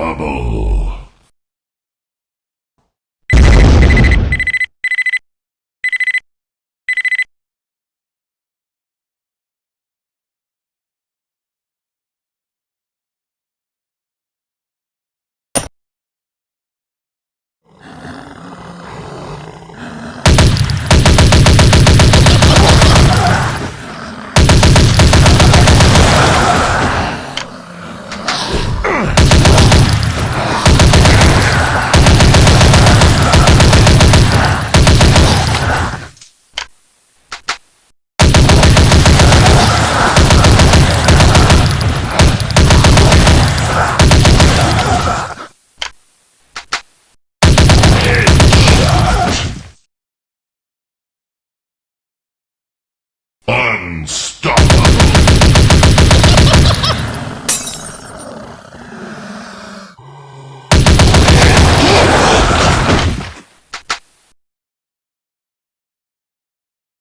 Unstoppable. Unstoppable.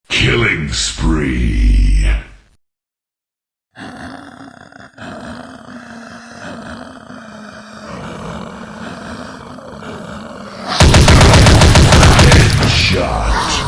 Killing spree. Headshot.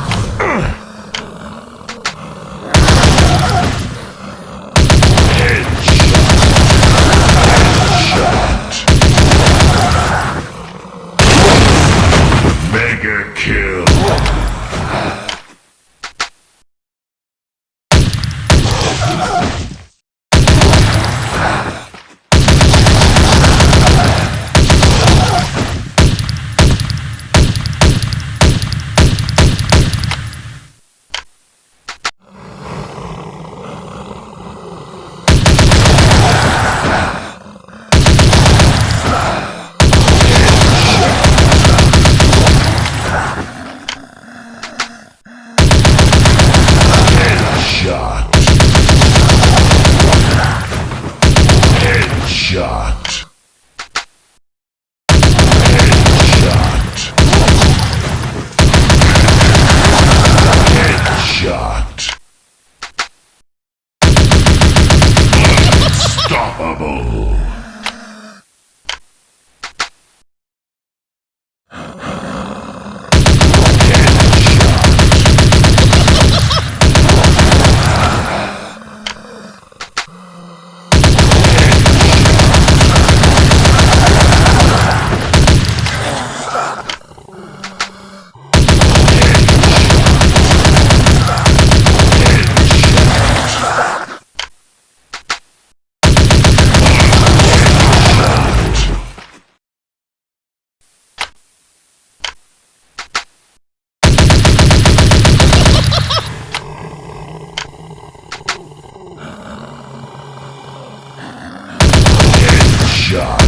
Double. Shot.